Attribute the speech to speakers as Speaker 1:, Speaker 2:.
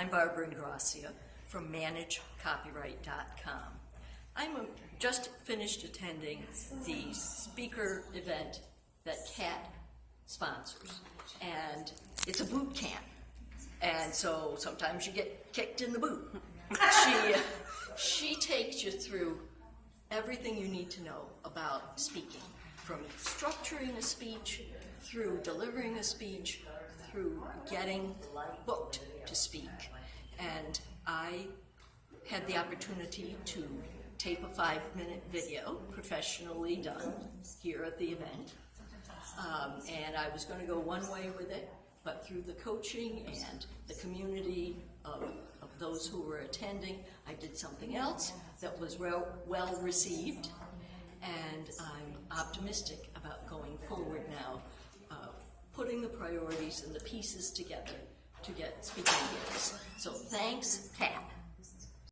Speaker 1: I'm Barbara Ingracia from ManageCopyright.com. I'm a, just finished attending the speaker event that CAT sponsors, and it's a boot camp. And so sometimes you get kicked in the boot. she, she takes you through everything you need to know about speaking, from structuring a speech, through delivering a speech, through getting booked to speak. And I had the opportunity to tape a five minute video, professionally done, here at the event. Um, and I was going to go one way with it, but through the coaching and the community of, of those who were attending, I did something else that was well, well received. And I'm optimistic about going forward now, uh, putting the priorities and the pieces together to get speaking. So thanks, Kat.